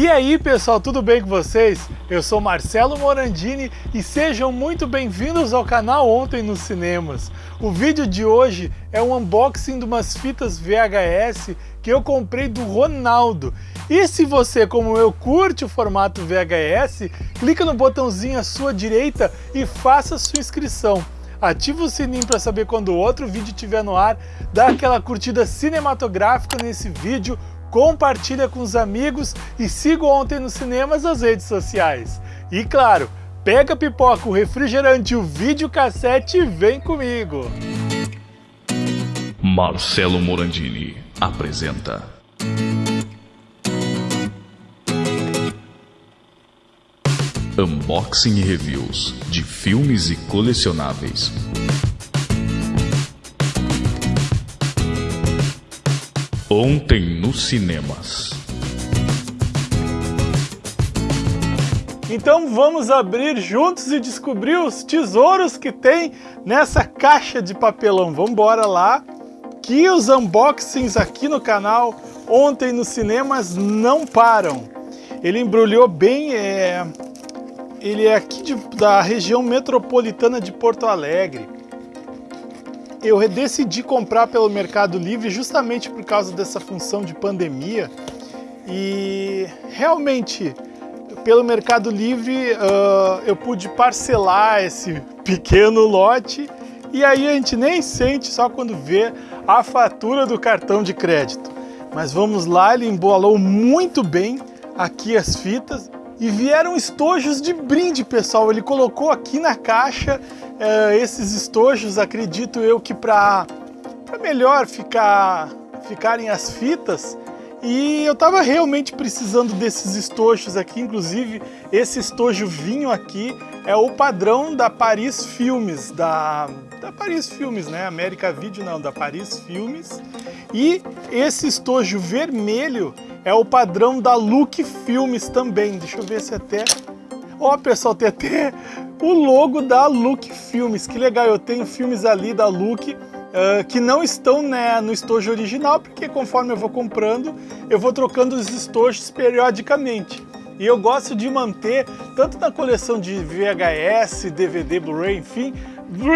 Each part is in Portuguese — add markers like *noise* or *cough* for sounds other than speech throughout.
E aí pessoal, tudo bem com vocês? Eu sou Marcelo Morandini e sejam muito bem-vindos ao canal Ontem nos Cinemas. O vídeo de hoje é um unboxing de umas fitas VHS que eu comprei do Ronaldo. E se você, como eu, curte o formato VHS, clica no botãozinho à sua direita e faça sua inscrição ativa o sininho para saber quando outro vídeo estiver no ar, dá aquela curtida cinematográfica nesse vídeo, compartilha com os amigos e siga ontem nos cinemas as redes sociais. E claro, pega a pipoca, o refrigerante, o videocassete e vem comigo! Marcelo Morandini apresenta Unboxing e reviews de filmes e colecionáveis. Ontem nos cinemas. Então vamos abrir juntos e descobrir os tesouros que tem nessa caixa de papelão. Vamos embora lá, que os unboxings aqui no canal ontem nos cinemas não param. Ele embrulhou bem, é, ele é aqui de, da região metropolitana de Porto Alegre. Eu decidi comprar pelo Mercado Livre justamente por causa dessa função de pandemia e realmente pelo Mercado Livre uh, eu pude parcelar esse pequeno lote e aí a gente nem sente só quando vê a fatura do cartão de crédito. Mas vamos lá, ele embolou muito bem aqui as fitas e vieram estojos de brinde, pessoal. Ele colocou aqui na caixa uh, esses estojos, acredito eu que para melhor ficar, ficarem as fitas. E eu estava realmente precisando desses estojos aqui, inclusive esse estojo vinho aqui é o padrão da Paris Filmes, da, da Paris Filmes, né? América Video não, da Paris Filmes. E esse estojo vermelho é o padrão da Look Filmes também. Deixa eu ver se até... Ó, oh, pessoal, tem até o logo da Look Filmes. Que legal, eu tenho filmes ali da Look uh, que não estão né, no estojo original, porque conforme eu vou comprando, eu vou trocando os estojos periodicamente. E eu gosto de manter, tanto na coleção de VHS, DVD, Blu-ray, enfim,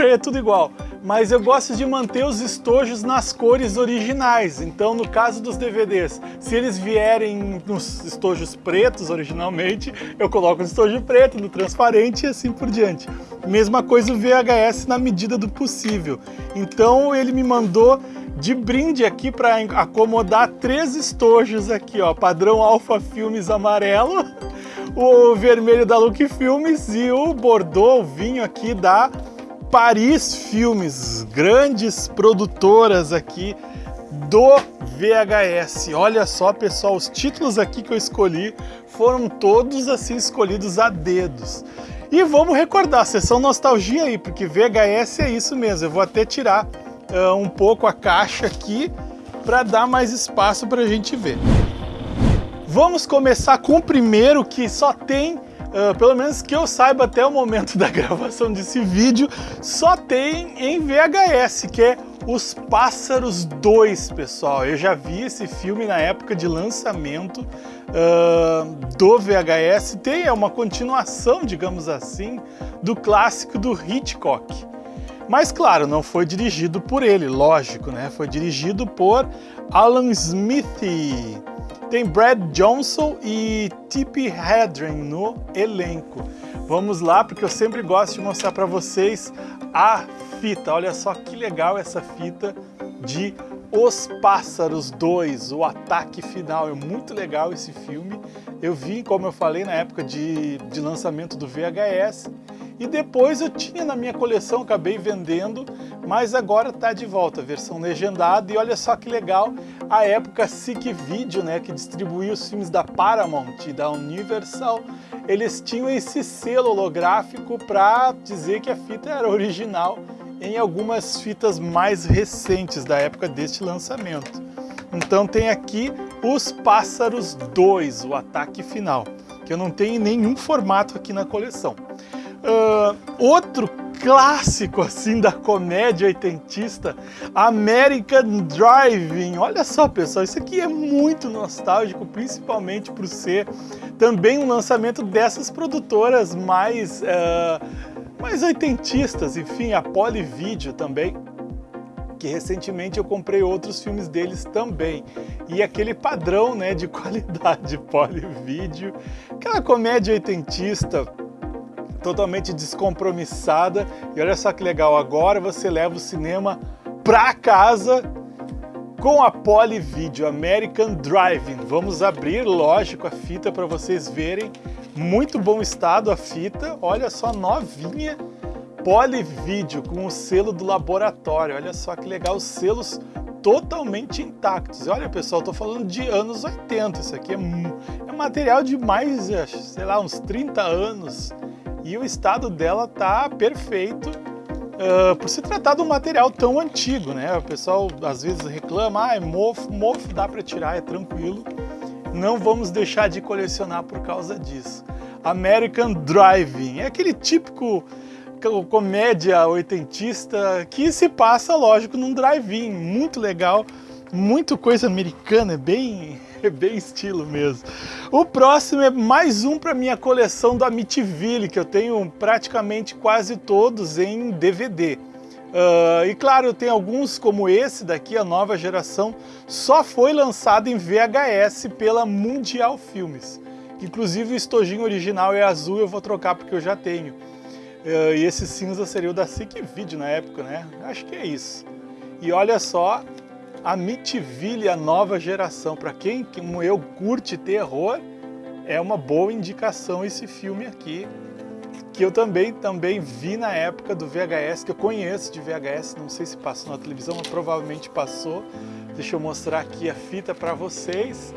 é tudo igual mas eu gosto de manter os estojos nas cores originais. Então, no caso dos DVDs, se eles vierem nos estojos pretos originalmente, eu coloco no estojo preto, no transparente e assim por diante. Mesma coisa o VHS na medida do possível. Então, ele me mandou de brinde aqui para acomodar três estojos aqui, ó, padrão Alpha Filmes amarelo, o vermelho da Look Filmes e o Bordeaux, o vinho aqui da Paris Filmes, grandes produtoras aqui do VHS. Olha só, pessoal, os títulos aqui que eu escolhi foram todos assim escolhidos a dedos. E vamos recordar, sessão nostalgia aí, porque VHS é isso mesmo. Eu vou até tirar uh, um pouco a caixa aqui para dar mais espaço para a gente ver. Vamos começar com o primeiro que só tem uh, pelo menos que eu saiba até o momento *laughs* da gravação desse vídeo, só tem em VHS, que é Os Pássaros 2, pessoal. Eu já vi esse filme na época de lançamento uh, do VHS. Tem é uma continuação, digamos assim, do clássico do Hitchcock. Mas claro, não foi dirigido por ele, lógico, né? Foi dirigido por Alan Smith. Tem Brad Johnson e Tippi Hedren no elenco. Vamos lá, porque eu sempre gosto de mostrar para vocês a fita. Olha só que legal essa fita de Os Pássaros 2, o ataque final. É muito legal esse filme. Eu vi, como eu falei, na época de, de lançamento do VHS. E depois eu tinha na minha coleção, acabei vendendo, mas agora está de volta, versão legendada. E olha só que legal, a época SIC Video, né, que distribuía os filmes da Paramount e da Universal, eles tinham esse selo holográfico para dizer que a fita era original em algumas fitas mais recentes da época deste lançamento. Então tem aqui Os Pássaros 2, o ataque final, que eu não tenho em nenhum formato aqui na coleção. Uh, outro clássico assim da comédia oitentista, American Driving. Olha só, pessoal, isso aqui é muito nostálgico, principalmente por ser também um lançamento dessas produtoras mais, uh, mais oitentistas, enfim, a Polyvideo também que recentemente eu comprei outros filmes deles também. E aquele padrão né, de *laughs* qualidade Polyvideo, aquela comédia oitentista, totalmente descompromissada. E olha só que legal, agora você leva o cinema pra casa com a Polyvideo American Driving. Vamos abrir, lógico, a fita para vocês verem. Muito bom estado a fita, olha só, novinha. Polyvideo com o selo do laboratório. Olha só que legal, os selos totalmente intactos. Olha, pessoal, estou falando de anos 80. Isso aqui é, é material de mais, sei lá, uns 30 anos e o estado dela tá perfeito uh, por se tratar de um material tão antigo, né? O pessoal às vezes reclama, ah, é mofo, mofo dá para tirar, é tranquilo. Não vamos deixar de colecionar por causa disso. American Driving, é aquele típico comédia oitentista que se passa, lógico, num drive-in, muito legal, muito coisa americana, é bem *laughs* é bem estilo mesmo. O próximo é mais um para minha coleção do Amityville, que eu tenho praticamente quase todos em DVD. Uh, ah, e claro, tem alguns como esse daqui, a nova geração, só foi lançado em VHS pela Mundial Filmes. Inclusive o estojinho original é azul, eu vou trocar porque eu já tenho. Uh, e esse cinza seria o da SIC Video na época, né? Acho que é isso. E olha só, Amityville, a nova geração. Para quem, como eu, curte terror, é uma boa indicação esse filme aqui, que eu também, também vi na época do VHS, que eu conheço de VHS, não sei se passou na televisão, mas provavelmente passou. Deixa eu mostrar aqui a fita para vocês.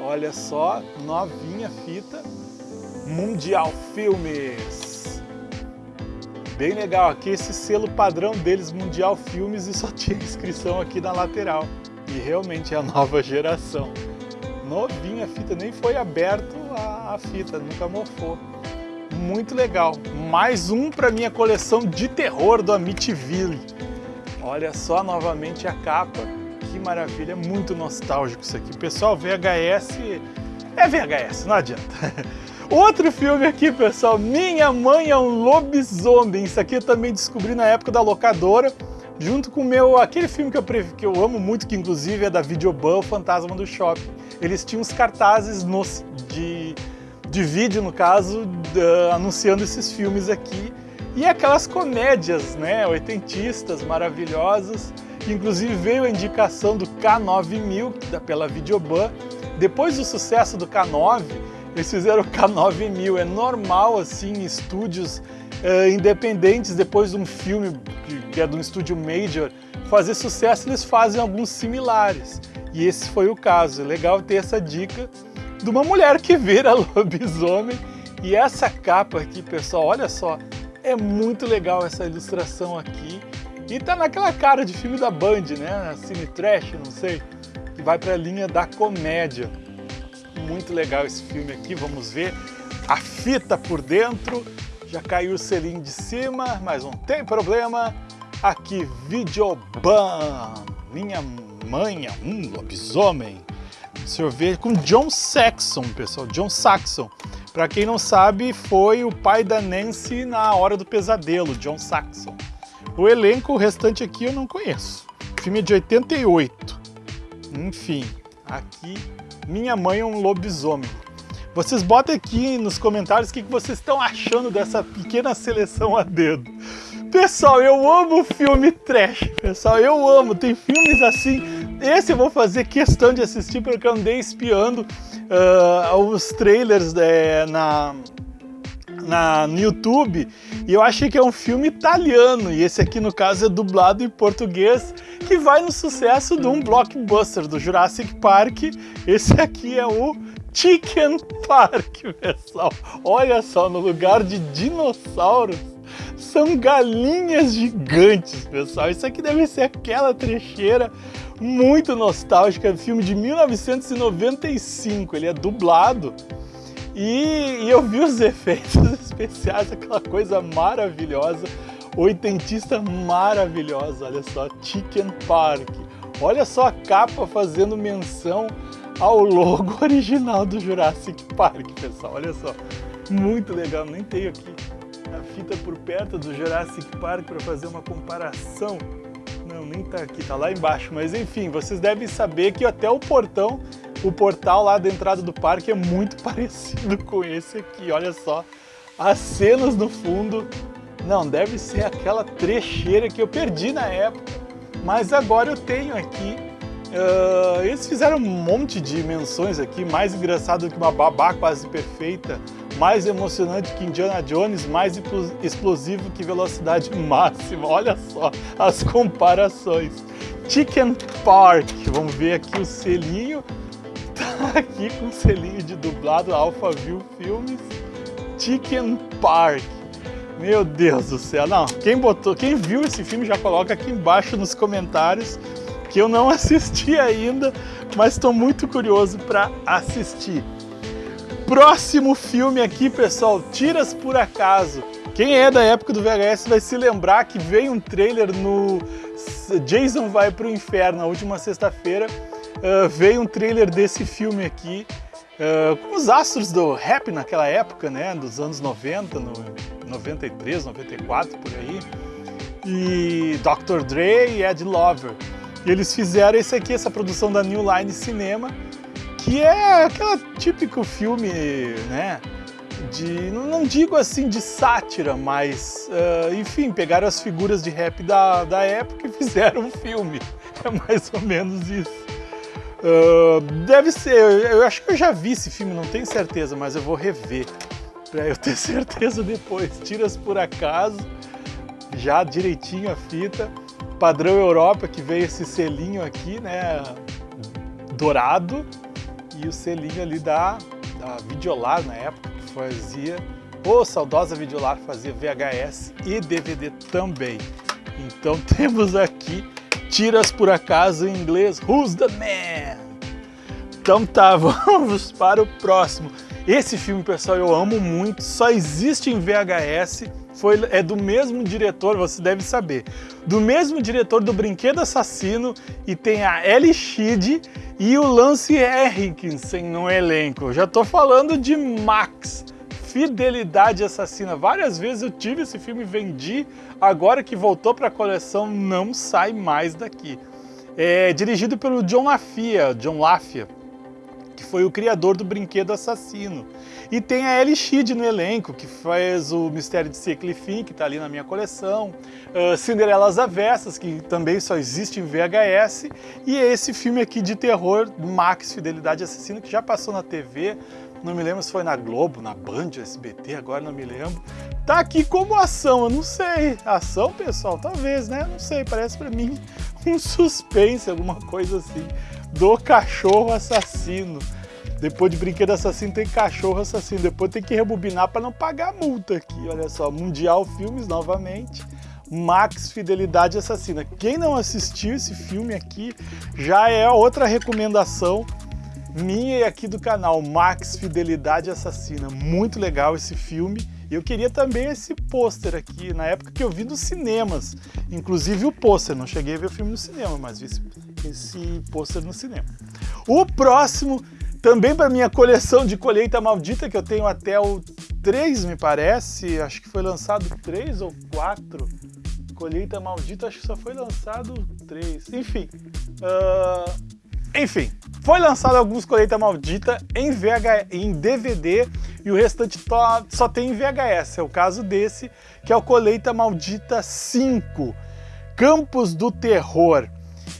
Olha só, novinha fita. Mundial Filmes bem legal. Aqui esse selo padrão deles, Mundial Filmes, e só tinha inscrição aqui na lateral. E realmente é a nova geração. Novinha a fita, nem foi aberto a, a fita, nunca mofou. Muito legal. Mais um para minha coleção de terror do Amityville. Olha só novamente a capa. Que maravilha, muito nostálgico isso aqui. Pessoal, VHS é VHS, não adianta. *laughs* Outro filme aqui, pessoal, Minha Mãe é um Lobisomem. Isso aqui eu também descobri na época da locadora, junto com meu, aquele filme que eu, que eu amo muito, que inclusive é da Videoban, O Fantasma do Shopping. Eles tinham os cartazes no, de, de vídeo, no caso, de, anunciando esses filmes aqui. E aquelas comédias, né, oitentistas, maravilhosas. Inclusive veio a indicação do K9000, pela Videoban. Depois do sucesso do K9, eles fizeram o K9000, é normal assim, estúdios uh, independentes, depois de um filme que é de um estúdio major, fazer sucesso, eles fazem alguns similares. E esse foi o caso. É legal ter essa dica de uma mulher que vira *laughs* lobisomem. E essa capa aqui, pessoal, olha só, é muito legal essa ilustração aqui. E tá naquela cara de filme da Band, né? Cine Trash, não sei, que vai para a linha da comédia muito legal esse filme aqui, vamos ver a fita por dentro, já caiu o selinho de cima, mas não tem problema, aqui Videoban, minha mãe é um lobisomem, ver, com John Saxon, pessoal, John Saxon, para quem não sabe, foi o pai da Nancy na Hora do Pesadelo, John Saxon. O elenco, o restante aqui eu não conheço. Filme de 88. Enfim, aqui minha Mãe é um Lobisomem. Vocês botem aqui nos comentários o que vocês estão achando dessa pequena seleção a dedo. Pessoal, eu amo filme trash, pessoal, eu amo, tem filmes assim, esse eu vou fazer questão de assistir porque eu andei espiando uh, os trailers é, na, na, no YouTube e eu achei que é um filme italiano e esse aqui no caso é dublado em português que vai no sucesso de um blockbuster do Jurassic Park. Esse aqui é o Chicken Park, pessoal. Olha só, no lugar de dinossauros são galinhas gigantes, pessoal. Isso aqui deve ser aquela trecheira muito nostálgica, filme de 1995. Ele é dublado e, e eu vi os *laughs* efeitos especiais, aquela coisa maravilhosa. oitentista maravilhosa, olha só, Chicken Park. Olha só a capa fazendo menção ao logo *laughs* original do Jurassic Park, pessoal, olha só. Muito legal, nem tenho aqui a fita por perto do Jurassic Park para fazer uma comparação. Não, nem tá aqui, tá lá embaixo, mas enfim, vocês devem saber que até o portão, o portal lá da entrada do parque é muito *laughs* parecido com esse aqui, olha só. As cenas no fundo, não, deve ser aquela trecheira que eu perdi na época, mas agora eu tenho aqui. Uh, eles fizeram um monte de menções aqui, mais engraçado que uma babá quase perfeita, mais emocionante que Indiana Jones, mais explosivo que velocidade *laughs* máxima. Olha só as comparações. Chicken Park, vamos ver aqui o selinho, *laughs* aqui com o selinho de dublado Alphaville Filmes. Chicken Park. Meu Deus do céu, não, quem botou, quem viu esse filme já coloca aqui embaixo nos comentários que eu não *laughs* assisti ainda, mas estou muito curioso para assistir. Próximo filme aqui, pessoal, Tiras por Acaso. Quem é da época do VHS vai se lembrar que veio um trailer no Jason Vai Pro Inferno, na última sexta-feira, uh, veio um trailer desse filme aqui, uh, com os astros do rap naquela época, né, dos anos 90, no 93, 94, por aí, e Dr. Dre e Ed Lover. E eles fizeram esse aqui, essa produção da New Line Cinema, que é aquele típico filme, né, de, não digo assim de sátira, mas, uh, enfim, pegaram as figuras de rap da, da época e *laughs* fizeram um filme. É mais ou menos isso. Uh, deve ser, eu acho que eu já vi esse filme, não tenho certeza, mas eu vou rever para eu ter *laughs* certeza depois. Tiras por acaso, já direitinho a fita. Padrão Europa, que veio esse selinho aqui, né, dourado, e o selinho ali da, da Videolar na época, que fazia, ou saudosa Videolar fazia VHS e DVD também. Então *laughs* temos aqui Tiras por Acaso em inglês, Who's the Man? Então tá, *laughs* vamos para o próximo. Esse filme, pessoal, eu amo muito, só existe em VHS, foi, é do mesmo diretor, você deve saber, do mesmo diretor do Brinquedo Assassino e tem a Ellie Sheed e o Lance Henriksen no elenco. Já tô falando de Max, Fidelidade Assassina. Várias vezes eu tive esse filme, vendi, agora que voltou para a coleção, não sai mais daqui. É dirigido pelo John Lafia, John Lafia, que foi o criador do Brinquedo Assassino. E tem a Ellie Sheed no elenco, que faz o Mistério de Secley Finn, que está ali na minha coleção, uh, Cinderelas Avessas, que também só existe em VHS, e esse filme aqui de terror, Max Fidelidade Assassina, que já passou na TV, não me lembro se foi na Globo, na Band, SBT, agora não me lembro. Tá aqui como ação, eu não sei. Ação, pessoal? Talvez, né? Não sei, parece para mim *laughs* um suspense, alguma coisa assim, do cachorro assassino. Depois de Brinquedo Assassino tem Cachorro Assassino. Depois tem que rebobinar para não pagar multa aqui. Olha só, Mundial Filmes novamente. Max Fidelidade Assassina. Quem não assistiu esse filme aqui, já é outra recomendação minha e aqui do canal, Max Fidelidade Assassina. Muito legal esse filme. Eu queria também esse pôster aqui, na época que eu vi nos cinemas. Inclusive o pôster, não cheguei a ver o filme no cinema, mas vi esse, esse pôster no cinema. O próximo também para minha coleção de colheita maldita, que eu tenho até o 3, me parece. Acho que foi lançado 3 ou 4. Colheita maldita, acho que só foi lançado 3. Enfim. Uh, enfim, foi lançado alguns Colheita Maldita em, VH, em DVD e o restante só tem em VHS. É o caso desse, que é o Colheita Maldita 5, Campos do Terror.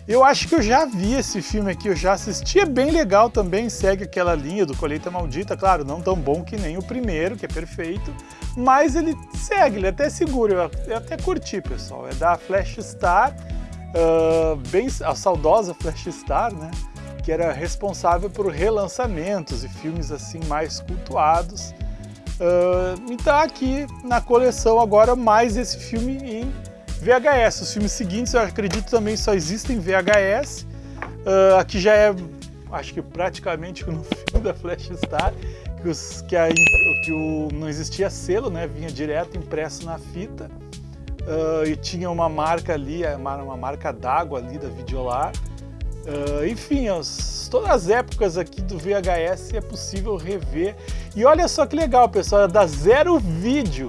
Eu acho que eu já vi esse filme aqui, eu já assisti, é bem legal também, segue aquela linha do Colheita Maldita, claro, não tão bom que nem o primeiro, que é perfeito, mas ele segue, ele é até seguro, eu até curti, pessoal. É da Flash Star, uh, bem, a saudosa Flash Star, né? Que era responsável por relançamentos e filmes assim mais cultuados. Uh, e tá aqui na coleção agora mais esse filme em VHS, os filmes seguintes eu acredito também só existem em VHS. Uh, ah, aqui já é, acho que praticamente *laughs* no filme da Flash Star, que, os, que, a, que o, não existia selo, né? vinha direto impresso na fita. Uh, e tinha uma marca ali, uma marca d'água ali da Videolar. Uh, enfim, as, todas as épocas aqui do VHS é possível rever. E olha só que legal, pessoal, é da Zero Vídeo.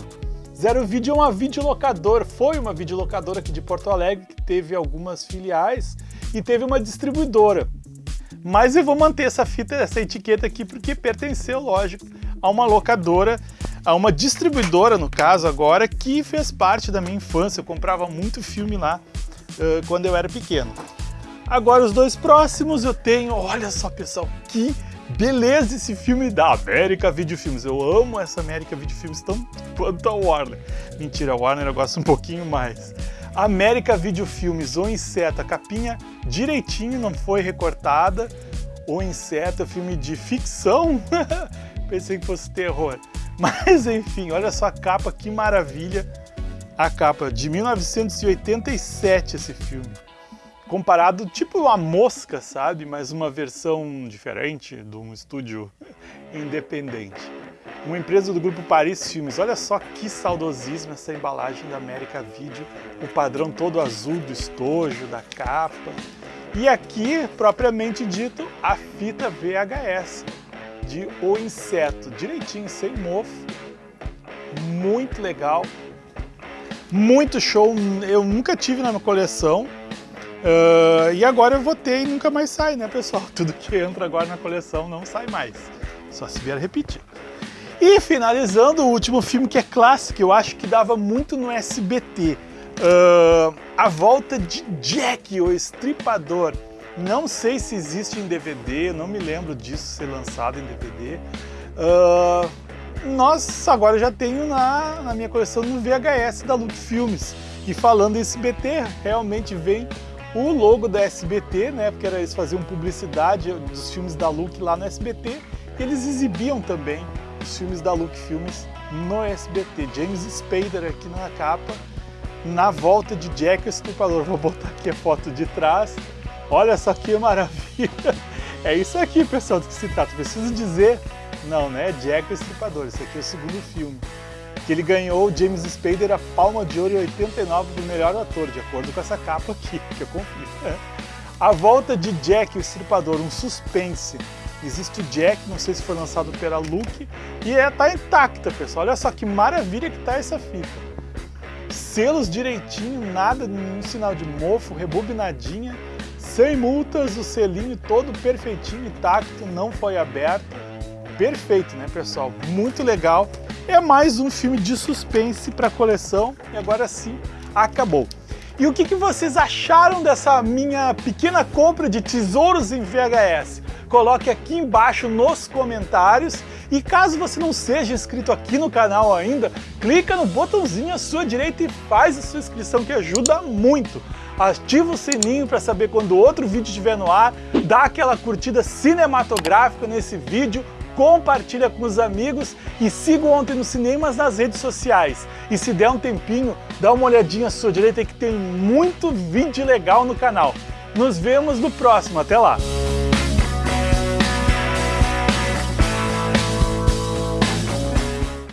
Zero Vídeo é uma videolocadora, foi uma videolocadora aqui de Porto Alegre que teve algumas filiais e teve uma distribuidora. Mas eu vou manter essa fita, essa etiqueta aqui porque pertenceu, lógico, a uma locadora, a uma distribuidora no caso agora, que fez parte da minha infância. Eu comprava muito filme lá uh, quando eu era pequeno. Agora os dois próximos eu tenho, olha só pessoal, que beleza esse filme da América Video Filmes. Eu amo essa América Video Filmes tanto quanto a Warner. Mentira, a Warner eu gosto um pouquinho mais. América Video Filmes, O Inseto, a capinha direitinho, não foi recortada. O Inseto, filme de ficção. *laughs* Pensei que fosse terror. Mas enfim, olha só a capa, que maravilha. A capa de 1987 esse filme comparado tipo a Mosca, sabe? Mas uma versão diferente de um estúdio *laughs* independente. Uma empresa do grupo Paris Filmes. Olha só que saudosismo essa embalagem da América Video, o padrão todo azul do estojo, da capa. E aqui, propriamente dito, a fita VHS de O Inseto, direitinho, sem mofo. Muito legal, muito show. Eu nunca tive na minha coleção, Uh, e agora eu votei e nunca mais sai, né, pessoal? *laughs* Tudo que entra agora na coleção não sai mais. Só se vier repetir. E finalizando, o último filme que é clássico, eu acho que dava muito no SBT. Uh, a Volta de Jack, o Estripador. Não sei se existe em DVD, não me lembro disso ser lançado em DVD. Uh, nós agora já tenho na, na minha coleção no VHS da Look Filmes. E falando em SBT, realmente vem o logo da SBT, né, porque eles faziam publicidade dos filmes da Look lá no SBT, e eles exibiam também os filmes da Look Filmes no SBT. James Spader aqui na capa, na volta de Jack o Estripador. *laughs* Vou botar aqui a foto de trás. Olha só que maravilha! *laughs* É isso aqui, pessoal, do que se trata. Preciso dizer, não, né? Jack o Estripador. Esse aqui é o segundo filme que ele ganhou James Spader a Palma de Ouro em 89 do melhor ator, de acordo com essa capa aqui, *laughs* que eu confio. A volta de Jack, o Estripador, um suspense. Existe o Jack, não sei se foi lançado pela Luke, e é, tá intacta, pessoal. Olha só que maravilha que tá essa fita. Selos direitinho, nada, nenhum sinal de mofo, rebobinadinha, sem multas, o selinho todo perfeitinho, intacto, não foi aberto. Perfeito, né, pessoal? Muito legal. É mais um filme de suspense para a coleção e agora sim acabou. E o que, que vocês acharam dessa minha pequena compra de tesouros em VHS? Coloque aqui embaixo nos comentários e caso você não seja inscrito aqui no canal ainda, clica no botãozinho à sua direita e faz a sua inscrição que ajuda muito. Ativa o sininho para saber quando outro vídeo estiver no ar, dá aquela curtida cinematográfica nesse vídeo, compartilha com os amigos e siga Ontem nos Cinemas nas redes sociais. E se der um tempinho, dá uma olhadinha à sua direita que tem muito vídeo legal no canal. Nos vemos no próximo, até lá!